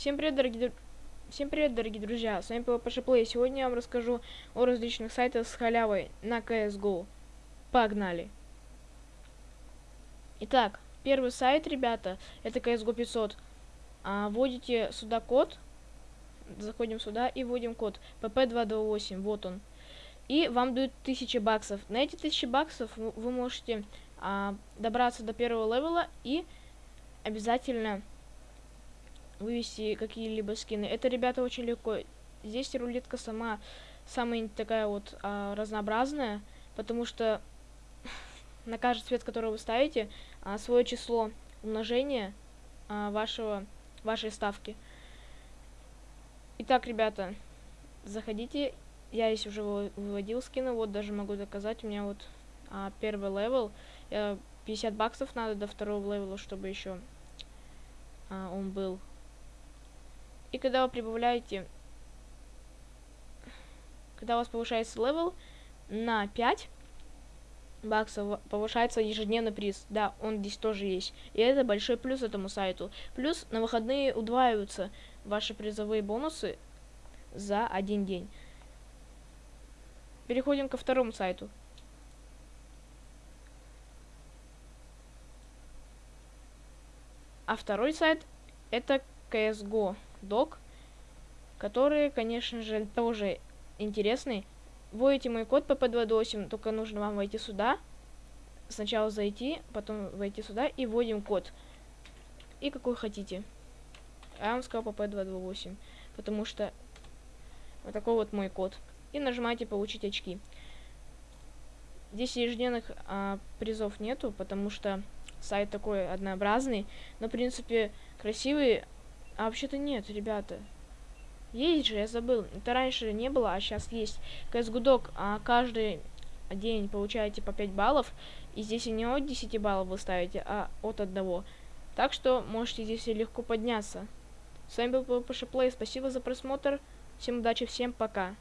Всем привет, дорогие Всем привет, дорогие друзья! С вами PvP Play. Сегодня я вам расскажу о различных сайтах с халявой на CSGO. Погнали! Итак, первый сайт, ребята, это CSGO 500. А, вводите сюда код, заходим сюда и вводим код PP228, вот он. И вам дают 1000 баксов. На эти 1000 баксов вы можете а, добраться до первого левела и обязательно вывести какие-либо скины. Это, ребята, очень легко. Здесь рулетка сама самая такая вот а, разнообразная, потому что на каждый цвет, который вы ставите, а, свое число умножения а, вашего, вашей ставки. Итак, ребята, заходите. Я здесь уже выводил скины, вот даже могу доказать. У меня вот а, первый level. Я 50 баксов надо до второго левела, чтобы еще а, он был. И когда вы прибавляете, когда у вас повышается level на 5 баксов, повышается ежедневный приз. Да, он здесь тоже есть. И это большой плюс этому сайту. Плюс на выходные удваиваются ваши призовые бонусы за один день. Переходим ко второму сайту. А второй сайт это CSGO Doc, который, конечно же, тоже интересный. Вводите мой код PP228, только нужно вам войти сюда. Сначала зайти, потом войти сюда и вводим код. И какой хотите. Я вам сказал PP228, потому что вот такой вот мой код. И нажимаете получить очки. Здесь ежедневных а, призов нету, потому что сайт такой однообразный. Но, в принципе, красивый. А вообще-то нет, ребята. Есть же, я забыл. Это раньше не было, а сейчас есть. CSGO а каждый день получаете по 5 баллов. И здесь не от 10 баллов вы ставите, а от одного. Так что можете здесь легко подняться. С вами был PvP Play. Спасибо за просмотр. Всем удачи, всем пока.